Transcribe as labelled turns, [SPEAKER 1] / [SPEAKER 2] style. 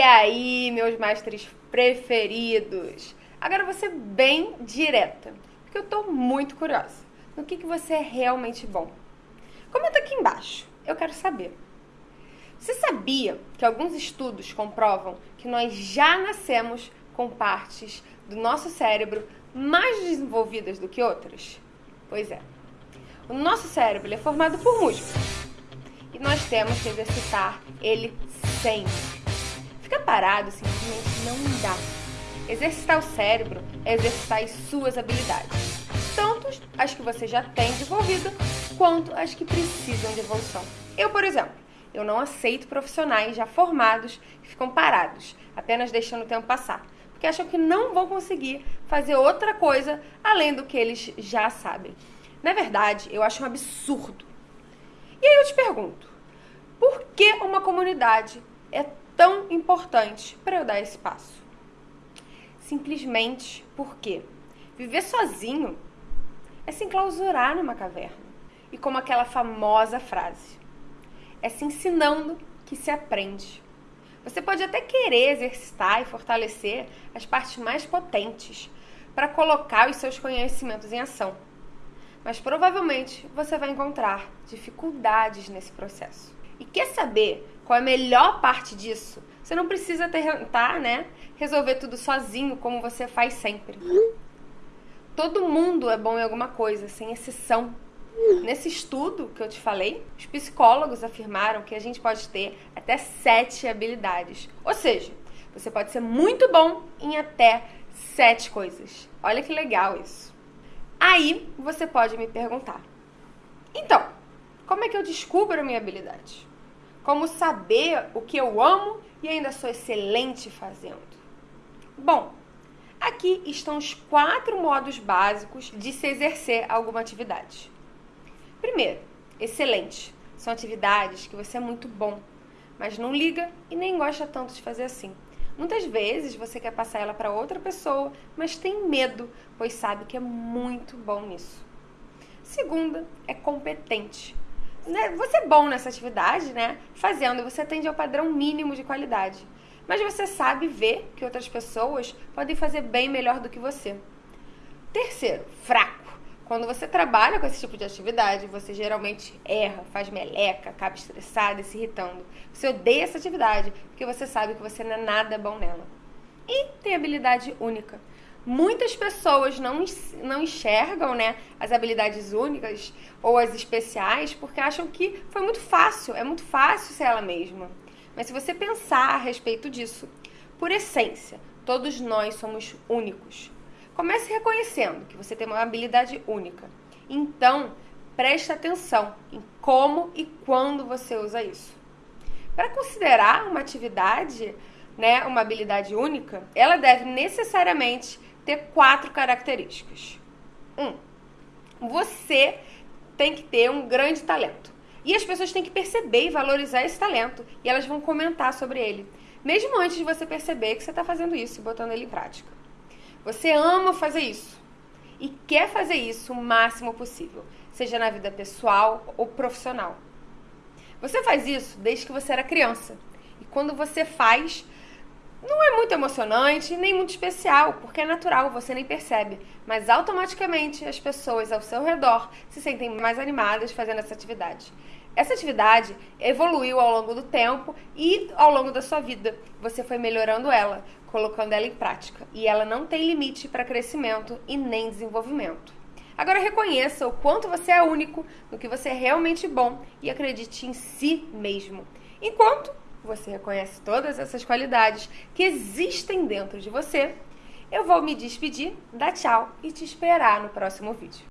[SPEAKER 1] aí, meus mestres preferidos? Agora você bem direta, porque eu tô muito curiosa. No que, que você é realmente bom? Comenta aqui embaixo, eu quero saber. Você sabia que alguns estudos comprovam que nós já nascemos com partes do nosso cérebro mais desenvolvidas do que outras? Pois é. O nosso cérebro é formado por músculos e nós temos que exercitar ele sempre. Ficar parado simplesmente não dá. Exercitar o cérebro é exercitar as suas habilidades, tanto as que você já tem desenvolvida, quanto as que precisam de evolução. Eu, por exemplo, eu não aceito profissionais já formados que ficam parados, apenas deixando o tempo passar, porque acham que não vão conseguir fazer outra coisa além do que eles já sabem. Na verdade, eu acho um absurdo. E aí eu te pergunto, por que uma comunidade é tão importante para eu dar esse passo? Simplesmente porque viver sozinho é se enclausurar numa caverna. E como aquela famosa frase, é se ensinando que se aprende. Você pode até querer exercitar e fortalecer as partes mais potentes para colocar os seus conhecimentos em ação. Mas provavelmente você vai encontrar dificuldades nesse processo. E quer saber qual é a melhor parte disso? Você não precisa tentar, né, resolver tudo sozinho como você faz sempre. Todo mundo é bom em alguma coisa, sem exceção. Nesse estudo que eu te falei, os psicólogos afirmaram que a gente pode ter até sete habilidades. Ou seja, você pode ser muito bom em até sete coisas. Olha que legal isso. Aí você pode me perguntar: como é que eu descubro a minha habilidade? Como saber o que eu amo e ainda sou excelente fazendo? Bom, aqui estão os quatro modos básicos de se exercer alguma atividade. Primeiro, excelente. São atividades que você é muito bom, mas não liga e nem gosta tanto de fazer assim. Muitas vezes você quer passar ela para outra pessoa, mas tem medo, pois sabe que é muito bom nisso. Segunda, é competente. Né, você é bom nessa atividade, né? Fazendo, você atende ao padrão mínimo de qualidade. Mas você sabe ver que outras pessoas podem fazer bem melhor do que você. Terceiro, fraco. Quando você trabalha com esse tipo de atividade, você geralmente erra, faz meleca, acaba estressado e se irritando. Você odeia essa atividade porque você sabe que você não é nada bom nela. E tem habilidade única. Muitas pessoas não, não enxergam né, as habilidades únicas ou as especiais porque acham que foi muito fácil, é muito fácil ser ela mesma. Mas se você pensar a respeito disso, por essência, todos nós somos únicos. Comece reconhecendo que você tem uma habilidade única. Então, preste atenção em como e quando você usa isso. Para considerar uma atividade, né, uma habilidade única, ela deve necessariamente ter quatro características. Um, você tem que ter um grande talento. E as pessoas têm que perceber e valorizar esse talento. E elas vão comentar sobre ele. Mesmo antes de você perceber que você está fazendo isso e botando ele em prática. Você ama fazer isso e quer fazer isso o máximo possível, seja na vida pessoal ou profissional. Você faz isso desde que você era criança. E quando você faz, não é muito emocionante nem muito especial, porque é natural, você nem percebe. Mas automaticamente as pessoas ao seu redor se sentem mais animadas fazendo essa atividade. Essa atividade evoluiu ao longo do tempo e ao longo da sua vida. Você foi melhorando ela, colocando ela em prática. E ela não tem limite para crescimento e nem desenvolvimento. Agora reconheça o quanto você é único, no que você é realmente bom e acredite em si mesmo. Enquanto você reconhece todas essas qualidades que existem dentro de você, eu vou me despedir, dar tchau e te esperar no próximo vídeo.